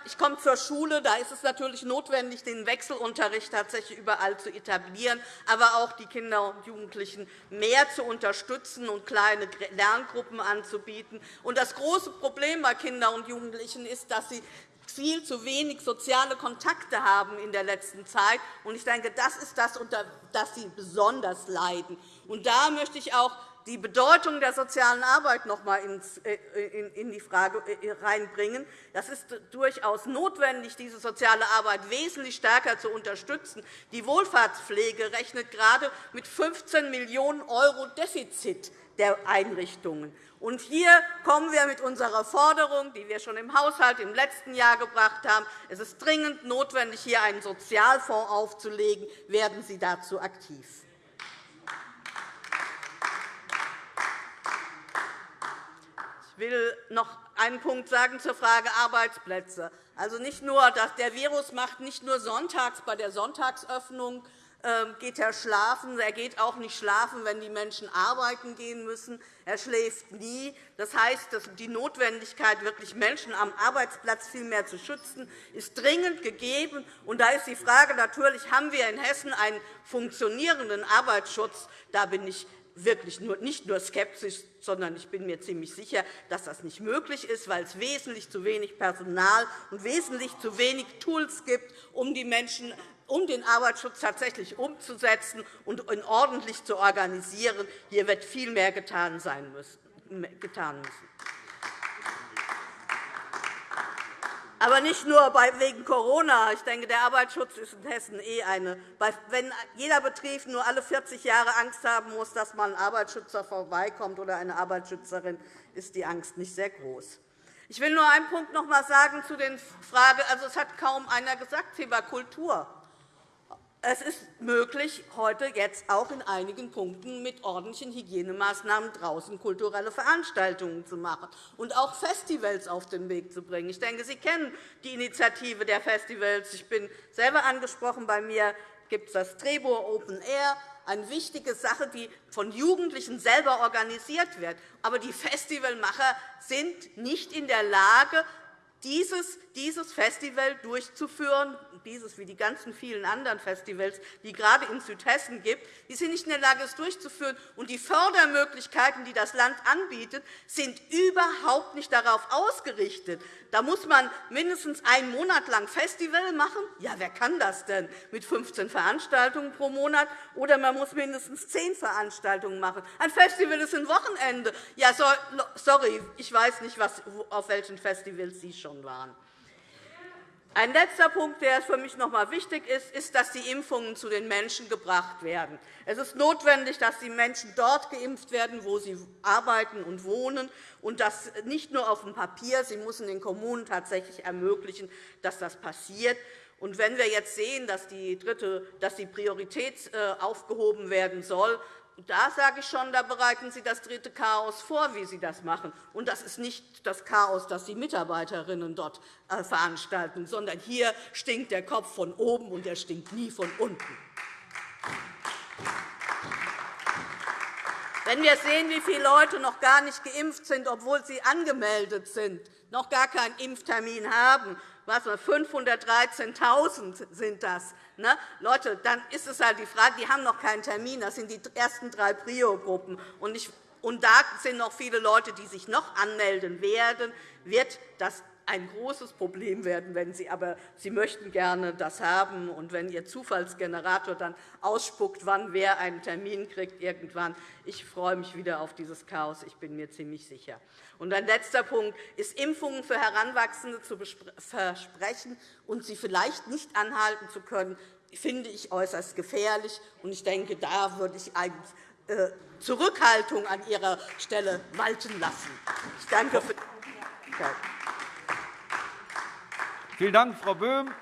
Ich komme zur Schule. Da ist es natürlich notwendig, den Wechselunterricht tatsächlich überall zu etablieren, aber auch die Kinder und Jugendlichen mehr zu unterstützen und kleine Lerngruppen anzubieten. Das große Problem bei Kindern und Jugendlichen ist, dass sie viel zu wenig soziale Kontakte haben in der letzten Zeit. Ich denke, das ist das, unter das sie besonders leiden. Da möchte ich auch die Bedeutung der sozialen Arbeit noch einmal äh, in die Frage hineinbringen. Äh, es ist durchaus notwendig, diese soziale Arbeit wesentlich stärker zu unterstützen. Die Wohlfahrtspflege rechnet gerade mit 15 Millionen € Defizit der Einrichtungen. Und hier kommen wir mit unserer Forderung, die wir schon im Haushalt im letzten Jahr gebracht haben. Es ist dringend notwendig, hier einen Sozialfonds aufzulegen. Werden Sie dazu aktiv? Will noch einen Punkt sagen zur Frage Arbeitsplätze. Also nicht nur, dass der Virus macht nicht nur sonntags bei der Sonntagsöffnung ähm, geht er schlafen. Er geht auch nicht schlafen, wenn die Menschen arbeiten gehen müssen. Er schläft nie. Das heißt, die Notwendigkeit, wirklich Menschen am Arbeitsplatz viel mehr zu schützen, ist dringend gegeben. Und da ist die Frage natürlich, haben wir in Hessen einen funktionierenden Arbeitsschutz? Da bin ich wirklich nicht nur skeptisch, sondern ich bin mir ziemlich sicher, dass das nicht möglich ist, weil es wesentlich zu wenig Personal und wesentlich zu wenig Tools gibt, um die Menschen um den Arbeitsschutz tatsächlich umzusetzen und ordentlich zu organisieren. Hier wird viel mehr getan sein müssen. Aber nicht nur wegen Corona. Ich denke, der Arbeitsschutz ist in Hessen eh eine. Wenn jeder Betrieb nur alle 40 Jahre Angst haben muss, dass mal ein Arbeitsschützer vorbeikommt oder eine Arbeitsschützerin, ist die Angst nicht sehr groß. Ich will nur einen Punkt noch einmal sagen zu den Fragen. Also, es hat kaum einer gesagt, Thema Kultur. Es ist möglich, heute jetzt auch in einigen Punkten mit ordentlichen Hygienemaßnahmen draußen kulturelle Veranstaltungen zu machen und auch Festivals auf den Weg zu bringen. Ich denke, Sie kennen die Initiative der Festivals. Ich bin selber angesprochen. Bei mir gibt es das Trebor Open Air, eine wichtige Sache, die von Jugendlichen selber organisiert wird. Aber die Festivalmacher sind nicht in der Lage, dieses, dieses Festival durchzuführen, dieses wie die ganzen vielen anderen Festivals, die gerade in Südhessen gibt, die sind nicht in der Lage, es durchzuführen. Und die Fördermöglichkeiten, die das Land anbietet, sind überhaupt nicht darauf ausgerichtet. Da muss man mindestens einen Monat lang Festival machen. Ja, wer kann das denn mit 15 Veranstaltungen pro Monat? Oder man muss mindestens zehn Veranstaltungen machen. Ein Festival ist ein Wochenende. Ja, sorry, ich weiß nicht, auf welchen Festivals Sie schon waren. Ein letzter Punkt, der für mich noch einmal wichtig ist, ist, dass die Impfungen zu den Menschen gebracht werden. Es ist notwendig, dass die Menschen dort geimpft werden, wo sie arbeiten und wohnen, und das nicht nur auf dem Papier. Sie müssen den Kommunen tatsächlich ermöglichen, dass das passiert. Und wenn wir jetzt sehen, dass die, dritte, dass die Priorität äh, aufgehoben werden soll, da sage ich schon, da bereiten Sie das dritte Chaos vor, wie Sie das machen. Und das ist nicht das Chaos, das die Mitarbeiterinnen dort äh, veranstalten, sondern hier stinkt der Kopf von oben, und er stinkt nie von unten. Wenn wir sehen, wie viele Leute noch gar nicht geimpft sind, obwohl sie angemeldet sind, noch gar keinen Impftermin haben, 513.000 sind das. Ne? Leute, dann ist es halt die Frage, die haben noch keinen Termin. Das sind die ersten drei Prio-Gruppen. Und, und da sind noch viele Leute, die sich noch anmelden werden. Wird das ein großes Problem werden, wenn Sie aber Sie möchten gerne das haben und wenn Ihr Zufallsgenerator dann ausspuckt, wann wer einen Termin kriegt irgendwann. Ich freue mich wieder auf dieses Chaos. Ich bin mir ziemlich sicher. Und ein letzter Punkt ist, Impfungen für Heranwachsende zu versprechen und sie vielleicht nicht anhalten zu können, finde ich äußerst gefährlich. Und ich denke, da würde ich eigentlich äh, Zurückhaltung an Ihrer Stelle walten lassen. Ich danke für. Vielen Dank, Frau Böhm.